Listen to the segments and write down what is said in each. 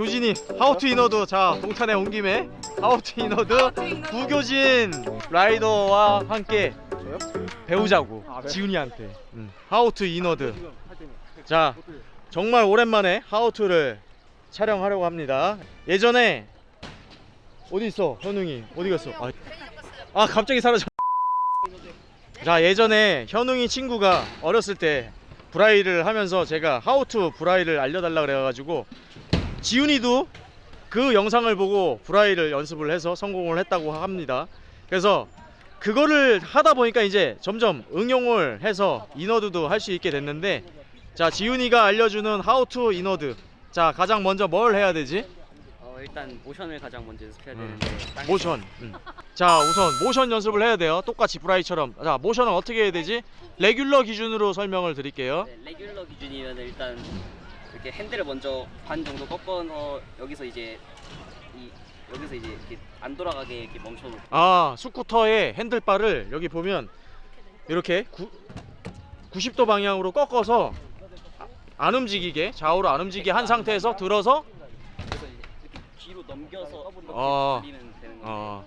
교진이 how to inward 자 동탄에 온 김에 how to inward 구교진 라이더와 함께 배우자고 아, 네. 지훈이한테. 음. how to inward 자 정말 오랜만에 how to를 촬영하려고 합니다. 예전에 어디 있어 현웅이? 어디 갔어? 아, 아 갑자기 사라져. 자 예전에 현웅이 친구가 어렸을 때 bri를 하면서 제가 how to bri를 알려달라 그래가지고 지훈이도 그 영상을 보고 bri를 연습을 해서 성공을 했다고 합니다 그래서 그거를 하다 보니까 이제 점점 응용을 해서 inward도 할 수 있게 됐는데 자 지훈이가 알려주는 how to inward 자 가장 먼저 뭘 해야 되지? 어, 일단 모션을 가장 먼저 연습해야 음. 되는데 땅- 모션 음. 자 우선 모션 연습을 해야 돼요 똑같이 bri처럼 자 모션은 어떻게 해야 되지? regular 기준으로 설명을 드릴게요 네, regular 기준이면 일단 이렇게 핸들을 먼저 반 정도 꺾어서 여기서 이제 이 여기서 이제 이렇게 안 돌아가게 이렇게 멈춰놓고. 아 스쿠터의 handlebar를 여기 보면 이렇게 구, 90도 방향으로 꺾어서 아- 안 움직이게 좌우로 안 움직이게 한 상태에서 들어서 뒤로 넘겨서 어. 돌리면 되는 건데 어,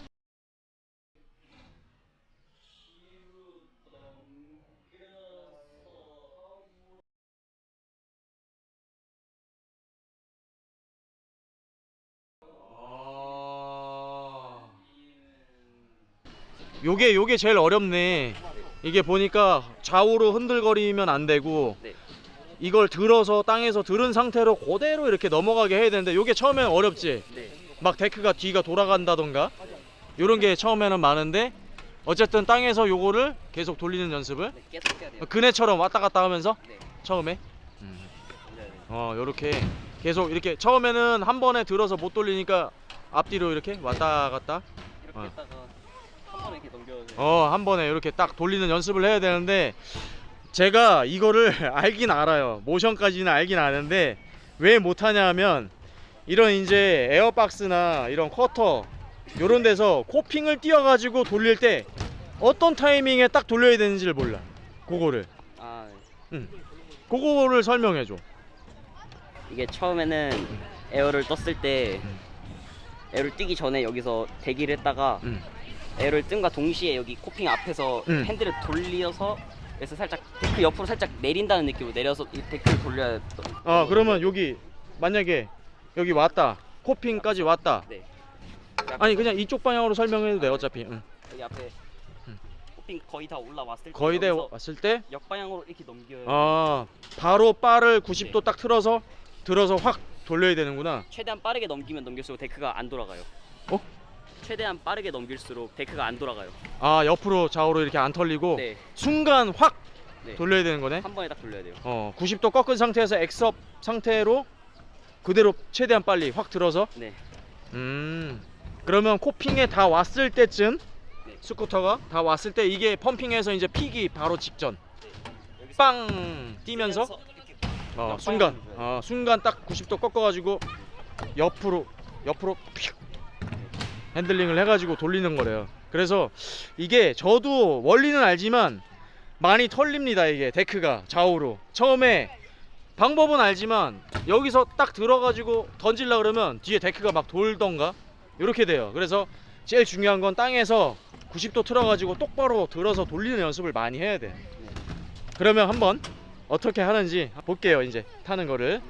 요게 요게 제일 어렵네. 이게 보니까 좌우로 흔들거리면 안 되고 네. 이걸 들어서 땅에서 들은 상태로 그대로 이렇게 넘어가게 해야 되는데 요게 처음엔 어렵지. 네. 막 데크가 뒤가 돌아간다던가 요런 게 처음에는 많은데 어쨌든 땅에서 요거를 계속 돌리는 연습을 네, 돼요. 그네처럼 왔다 갔다 하면서 네. 처음에 돼요. 어 요렇게 계속 이렇게 처음에는 한 번에 들어서 못 돌리니까 앞뒤로 이렇게 왔다 갔다 이렇게 어. 어 한 번에 이렇게 딱 돌리는 연습을 해야 되는데 제가 이거를 알긴 알아요 모션까지는 알긴 아는데 왜 못하냐 하면 이런 이제 에어박스나 이런 커터 요런 데서 코핑을 띄워 가지고 돌릴 때 어떤 타이밍에 딱 돌려야 되는지를 몰라 그거를 아 네. 그거를 설명해줘 이게 처음에는 air를 떴을 때 음. air를 뛰기 전에 여기서 대기를 했다가 음. air를 뜬과 동시에 여기 coping 앞에서 음. 핸들을 돌려서 그래서 살짝 deck 옆으로 살짝 내린다는 느낌으로 내려서 이 deck를 돌려야 또- 어 그러면 여기 만약에 여기 왔다 coping까지 왔다 네. 아니 그냥 이쪽 방향으로 설명해도 돼 어차피 응. 여기 앞에 음. coping 거의 다 올라왔을 때 거의 다 왔을 때 역방향으로 이렇게 넘겨요. 아 바로 바를 90도 네. 딱 틀어서 들어서 확 돌려야 되는구나 최대한 빠르게 넘기면 넘길수록 데크가 안 돌아가요. 어? 최대한 빠르게 넘길수록 데크가 안 돌아가요. 아 옆으로 좌우로 이렇게 안 털리고 네. 순간 확 네. 돌려야 되는 거네 한 번에 딱 돌려야 돼요. 어 90도 꺾은 상태에서 X-up 상태로 그대로 최대한 빨리 확 들어서 네. 음 그러면 coping에 다 왔을 때쯤 네. 스쿠터가 다 왔을 때 이게 pumping해서 이제 피기 바로 직전 여기서 빵 뛰면서 이렇게 어, 순간. 어, 순간 딱 90도 꺾어가지고 옆으로 옆으로 픽 핸들링을 해가지고 돌리는 거래요. 그래서 이게 저도 원리는 알지만 많이 털립니다 이게 데크가 좌우로 처음에 방법은 알지만 여기서 딱 들어가지고 던질라 그러면 뒤에 데크가 막 돌던가 이렇게 돼요. 그래서 제일 중요한 건 땅에서 90도 틀어가지고 똑바로 들어서 돌리는 연습을 많이 해야 돼. 그러면 한번 어떻게 하는지 볼게요 이제 타는 거를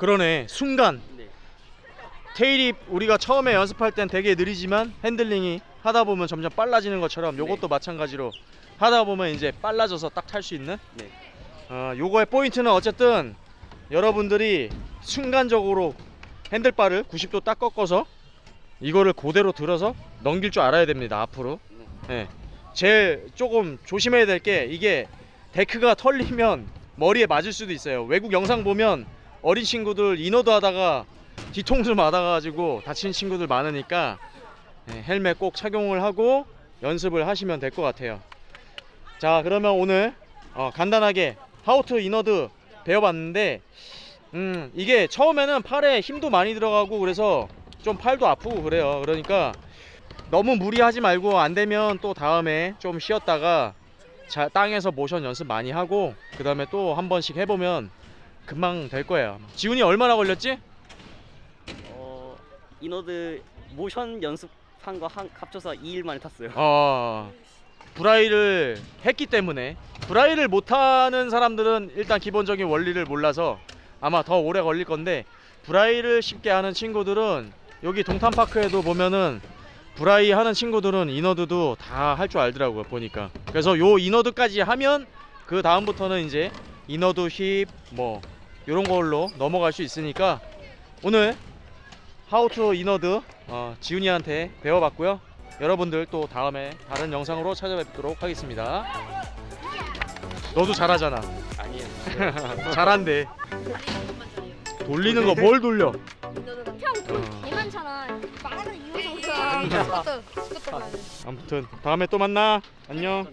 그러네 순간 네. tail whip이 우리가 처음에 연습할 땐 되게 느리지만 핸들링이 하다 보면 점점 빨라지는 것처럼 요것도 마찬가지로 하다 보면 이제 빨라져서 딱 탈 수 있는 네. 어, 요거의 포인트는 어쨌든 여러분들이 순간적으로 handlebar를 90도 딱 꺾어서 이거를 그대로 들어서 넘길 줄 알아야 됩니다 앞으로 네. 예. 제일 조금 조심해야 될 게 이게 데크가 털리면 머리에 맞을 수도 있어요 외국 영상 보면 어린 친구들 inward 하다가 뒤통수 맞아가지고 다친 친구들 많으니까 예, 헬멧 꼭 착용을 하고 연습을 하시면 될 것 같아요. 자 그러면 오늘 어, 간단하게 how to inward 배워봤는데 음 이게 처음에는 팔에 힘도 많이 들어가고 그래서 좀 팔도 아프고 그래요. 그러니까 너무 무리하지 말고 안 되면 또 다음에 좀 쉬었다가 자, 땅에서 모션 연습 많이 하고 그 다음에 또 한 번씩 해보면 금방 될 거예요 지훈이 얼마나 걸렸지? 어 inward 모션 연습한 거 한, 합쳐서 2일 만에 탔어요. 어 bri를 했기 때문에 bri를 못하는 사람들은 일단 기본적인 원리를 몰라서 아마 더 오래 걸릴 건데 bri를 쉽게 하는 친구들은 여기 동탄파크에도 보면은 bri 하는 친구들은 inward도 다 할 줄 알더라고요 보니까 그래서 요 inward까지 하면 그 다음부터는 이제 inward whip 뭐 요런 걸로 넘어갈 수 있으니까 오늘 how to inward 어, 지훈이한테 배워봤고요. 여러분들 또 다음에 다른 영상으로 찾아뵙도록 하겠습니다. 너도 잘하잖아. 아니에요. 잘한대. 돌리는 거 뭘 돌려? 형돈 어. 아무튼 다음에 또 만나. 안녕